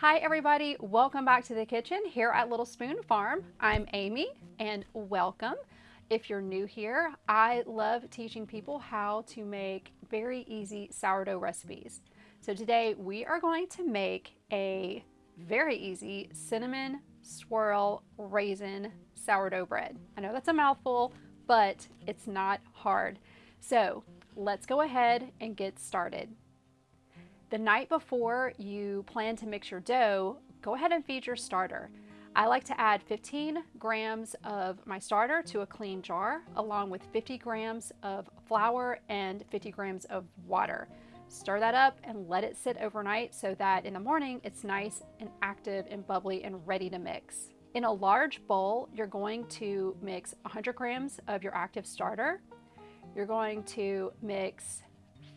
Hi everybody, welcome back to the kitchen here at Little Spoon Farm. I'm Amy and welcome. If you're new here, I love teaching people how to make very easy sourdough recipes. So today we are going to make a very easy cinnamon swirl raisin sourdough bread. I know that's a mouthful, but it's not hard. So let's go ahead and get started. The night before you plan to mix your dough, go ahead and feed your starter. I like to add 15 grams of my starter to a clean jar, along with 50 grams of flour and 50 grams of water. Stir that up and let it sit overnight so that in the morning it's nice and active and bubbly and ready to mix. In a large bowl, you're going to mix 100 grams of your active starter. You're going to mix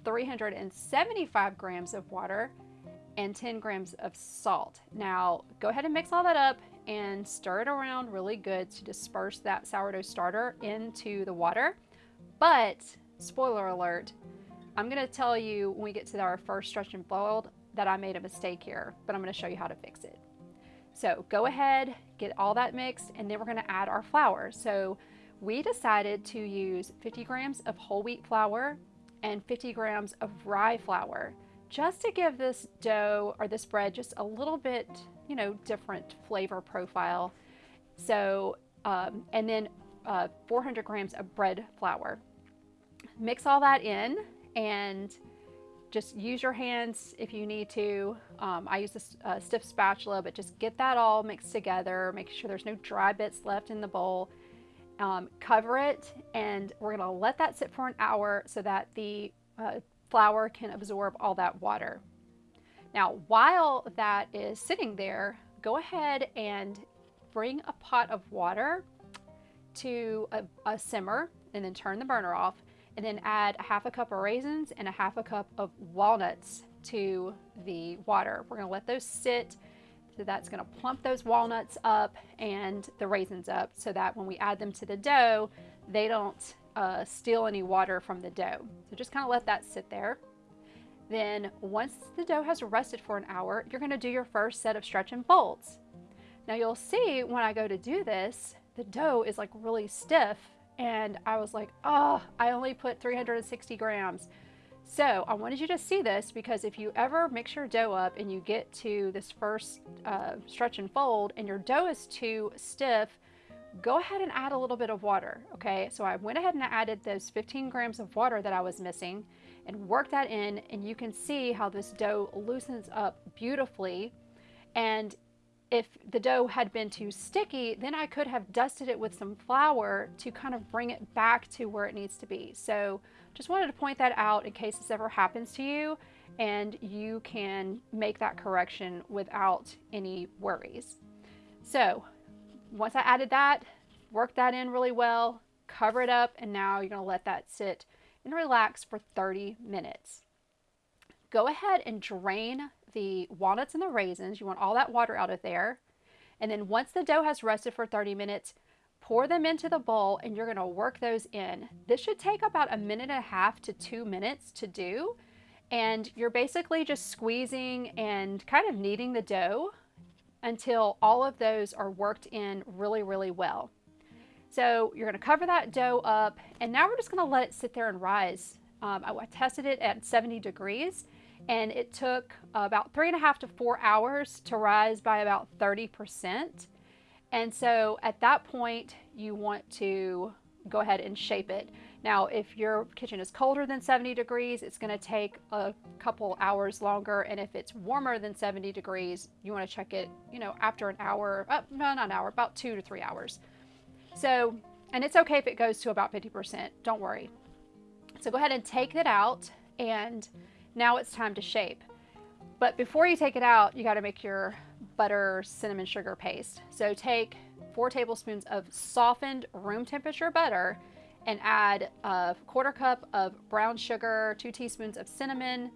375 grams of water and 10 grams of salt. Now go ahead and mix all that up and stir it around really good to disperse that sourdough starter into the water. But spoiler alert, I'm gonna tell you when we get to our first stretch and fold that I made a mistake here, but I'm gonna show you how to fix it. So go ahead, get all that mixed, and then we're gonna add our flour. So we decided to use 50 grams of whole wheat flour and 50 grams of rye flour just to give this dough or this bread just a little bit, you know, different flavor profile. So, um, and then uh, 400 grams of bread flour. Mix all that in and just use your hands if you need to. Um, I use a, a stiff spatula, but just get that all mixed together. Make sure there's no dry bits left in the bowl um, cover it and we're to let that sit for an hour so that the uh, flour can absorb all that water. Now while that is sitting there, go ahead and bring a pot of water to a, a simmer and then turn the burner off and then add a half a cup of raisins and a half a cup of walnuts to the water. We're to let those sit so that's going to plump those walnuts up and the raisins up so that when we add them to the dough, they don't uh, steal any water from the dough. So just kind of let that sit there. Then once the dough has rested for an hour, you're going to do your first set of stretch and folds. Now you'll see when I go to do this, the dough is like really stiff and I was like, oh, I only put 360 grams. So I wanted you to see this because if you ever mix your dough up and you get to this first uh, stretch and fold and your dough is too stiff, go ahead and add a little bit of water, okay? So I went ahead and added those 15 grams of water that I was missing and worked that in and you can see how this dough loosens up beautifully. And if the dough had been too sticky, then I could have dusted it with some flour to kind of bring it back to where it needs to be. So just wanted to point that out in case this ever happens to you and you can make that correction without any worries. So once I added that, worked that in really well, cover it up, and now you're gonna let that sit and relax for 30 minutes. Go ahead and drain the walnuts and the raisins. You want all that water out of there. And then once the dough has rested for 30 minutes, pour them into the bowl and you're gonna work those in. This should take about a minute and a half to two minutes to do. And you're basically just squeezing and kind of kneading the dough until all of those are worked in really, really well. So you're gonna cover that dough up and now we're just gonna let it sit there and rise. Um, I tested it at 70 degrees and it took about three and a half to four hours to rise by about 30%. And so at that point, you want to go ahead and shape it. Now, if your kitchen is colder than 70 degrees, it's gonna take a couple hours longer. And if it's warmer than 70 degrees, you wanna check it, you know, after an hour, uh, no, not an hour, about two to three hours. So, and it's okay if it goes to about 50%, don't worry. So go ahead and take it out and now it's time to shape. But before you take it out, you gotta make your butter cinnamon sugar paste. So take four tablespoons of softened room temperature butter and add a quarter cup of brown sugar, two teaspoons of cinnamon,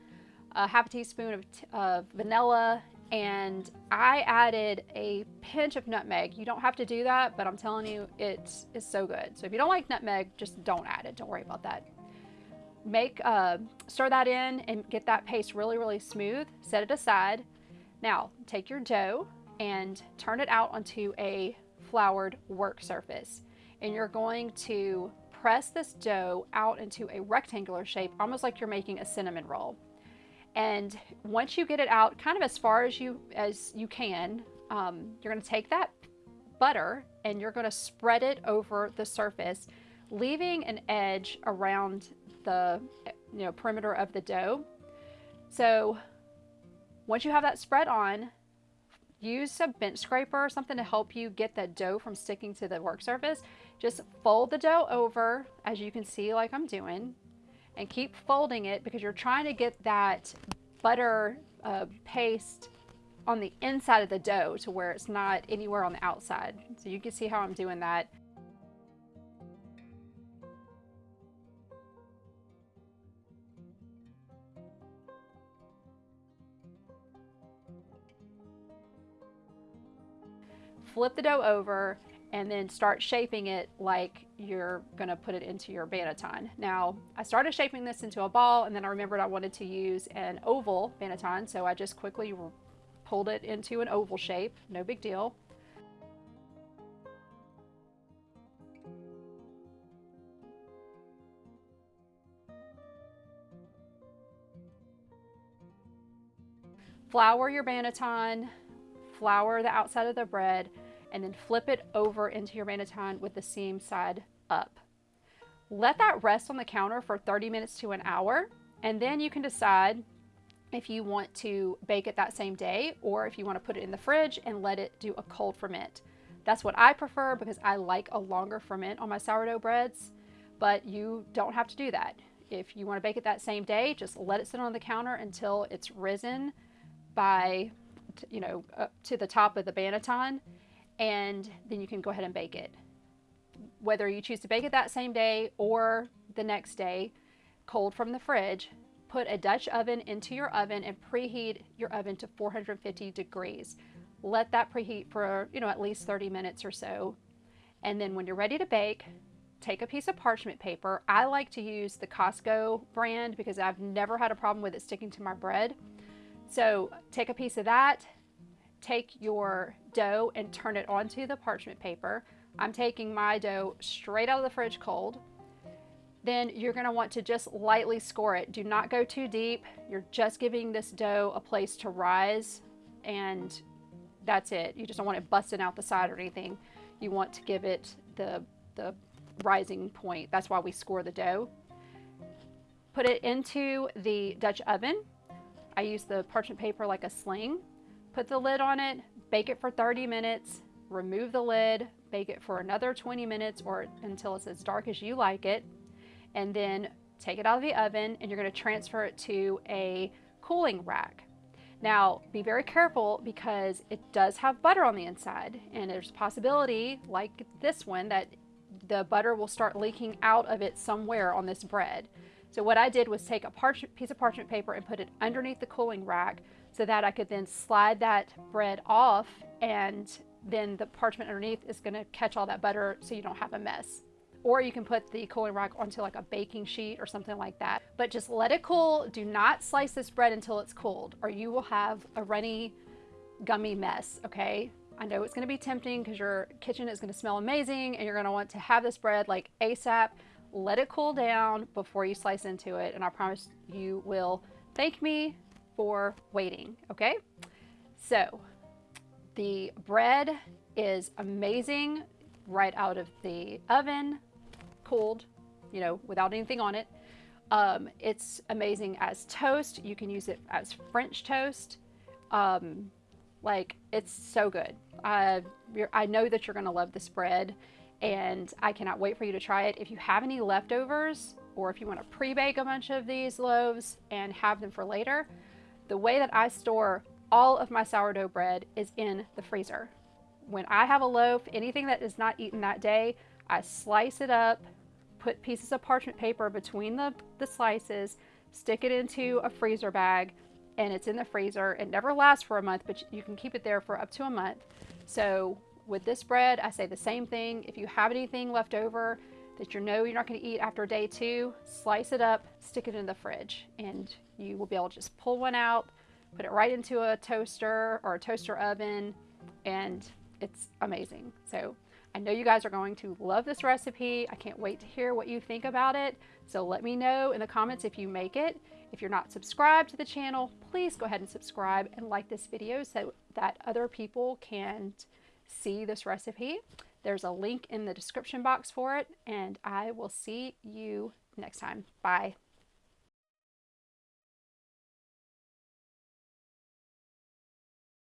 a half a teaspoon of, of vanilla, and I added a pinch of nutmeg. You don't have to do that, but I'm telling you, it is so good. So if you don't like nutmeg, just don't add it. Don't worry about that. Make, uh, stir that in and get that paste really, really smooth. Set it aside. Now, take your dough and turn it out onto a floured work surface. And you're going to press this dough out into a rectangular shape, almost like you're making a cinnamon roll. And once you get it out kind of as far as you as you can, um, you're going to take that butter and you're going to spread it over the surface, leaving an edge around the you know perimeter of the dough. So once you have that spread on, use a bench scraper or something to help you get that dough from sticking to the work surface. Just fold the dough over, as you can see like I'm doing, and keep folding it because you're trying to get that butter uh, paste on the inside of the dough to where it's not anywhere on the outside. So you can see how I'm doing that. Flip the dough over and then start shaping it like you're to put it into your banneton. Now, I started shaping this into a ball and then I remembered I wanted to use an oval banneton, so I just quickly pulled it into an oval shape, no big deal. Flour your banneton, flour the outside of the bread, and then flip it over into your banneton with the seam side up. Let that rest on the counter for 30 minutes to an hour, and then you can decide if you want to bake it that same day or if you want to put it in the fridge and let it do a cold ferment. That's what I prefer because I like a longer ferment on my sourdough breads, but you don't have to do that. If you want to bake it that same day, just let it sit on the counter until it's risen by, you know, up to the top of the banneton and then you can go ahead and bake it. Whether you choose to bake it that same day or the next day, cold from the fridge, put a Dutch oven into your oven and preheat your oven to 450 degrees. Let that preheat for, you know, at least 30 minutes or so. And then when you're ready to bake, take a piece of parchment paper. I like to use the Costco brand because I've never had a problem with it sticking to my bread. So take a piece of that, take your dough and turn it onto the parchment paper. I'm taking my dough straight out of the fridge cold. Then you're gonna want to just lightly score it. Do not go too deep. You're just giving this dough a place to rise and that's it. You just don't want it busting out the side or anything. You want to give it the, the rising point. That's why we score the dough. Put it into the Dutch oven. I use the parchment paper like a sling Put the lid on it, bake it for 30 minutes, remove the lid, bake it for another 20 minutes or until it's as dark as you like it, and then take it out of the oven and you're going to transfer it to a cooling rack. Now, be very careful because it does have butter on the inside, and there's a possibility, like this one, that the butter will start leaking out of it somewhere on this bread. So what I did was take a piece of parchment paper and put it underneath the cooling rack so that I could then slide that bread off and then the parchment underneath is going to catch all that butter so you don't have a mess. Or you can put the cooling rack onto like a baking sheet or something like that. But just let it cool. Do not slice this bread until it's cooled or you will have a runny, gummy mess, okay? I know it's going to be tempting because your kitchen is going to smell amazing and you're going to want to have this bread like ASAP. Let it cool down before you slice into it and I promise you will thank me for waiting, okay? So the bread is amazing right out of the oven, cooled, you know, without anything on it. Um, it's amazing as toast. You can use it as French toast. Um, like, it's so good. Uh, I know that you're going to love this bread, and I cannot wait for you to try it. If you have any leftovers, or if you want to pre-bake a bunch of these loaves and have them for later, the way that I store all of my sourdough bread is in the freezer. When I have a loaf, anything that is not eaten that day, I slice it up, put pieces of parchment paper between the, the slices, stick it into a freezer bag, and it's in the freezer. It never lasts for a month, but you can keep it there for up to a month. So with this bread, I say the same thing. If you have anything left over that you know you're not going to eat after day two, slice it up, stick it in the fridge, and you will be able to just pull one out, put it right into a toaster or a toaster oven, and it's amazing. So I know you guys are going to love this recipe. I can't wait to hear what you think about it. So let me know in the comments if you make it. If you're not subscribed to the channel, please go ahead and subscribe and like this video so that other people can see this recipe. There's a link in the description box for it, and I will see you next time. Bye.